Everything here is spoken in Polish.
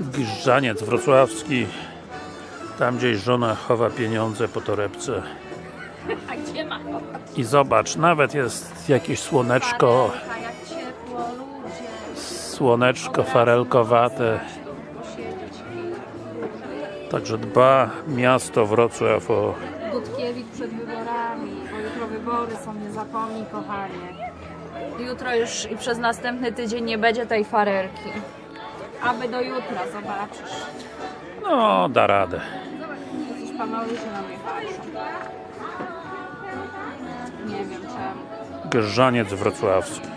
Giżdżaniec wrocławski. Tam gdzieś żona chowa pieniądze po torebce. I zobacz, nawet jest jakieś słoneczko. Słoneczko farelkowate. Także dba miasto Wrocław o Dudkiewicz przed wyborami, bo jutro wybory są, nie zapomnij kochanie. Jutro już i przez następny tydzień nie będzie tej farelki. Aby do jutra, zobaczysz. no da radę Jakiś panowie się na mnie patrzą. Nie wiem czemu. Giżdżaniec wrocławski